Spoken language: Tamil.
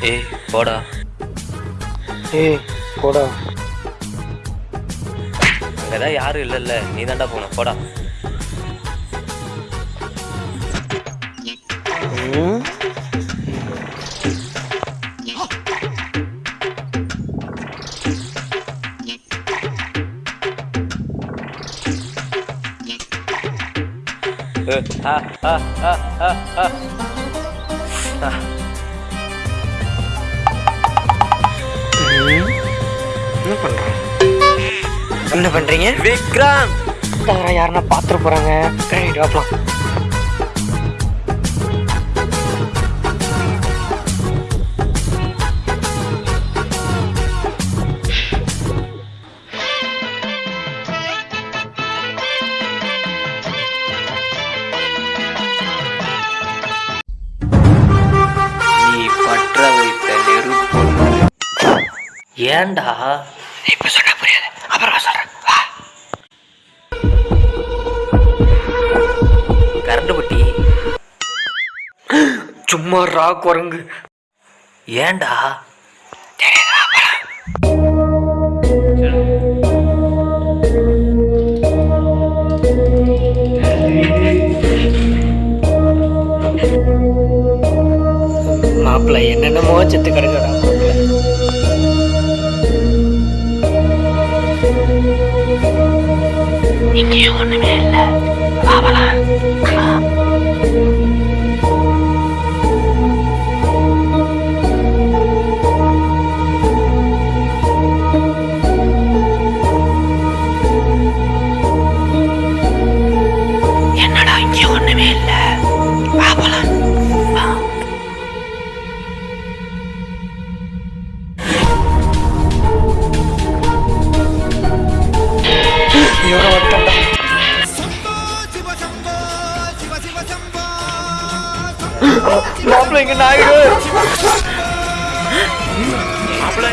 ஏய் போடா. ஏய் போடா. அங்கதான் யாரும் இல்லைல்ல. நீ தாண்டா போன போடா. என்ன பண்றோம் என்ன பண்றீங்க? விக்ரம்! யாருன்னா பாத்துட்டு போறாங்க. ரைட் வாப்பலாம் ஏன்டா? இப்ப சொன்னா புரியாது. அப்புறமா சொல்றேன். வா. கரண்ட் பட்டி சும்மா ரா குரங்கு. ஏன்டா? மாப்பிள்ள என்னென்னமோ செத்து கிடக்குறா iki yolunu belirler. மாப்பிள்ள இங்க நாயுடு மாப்பிள்ளை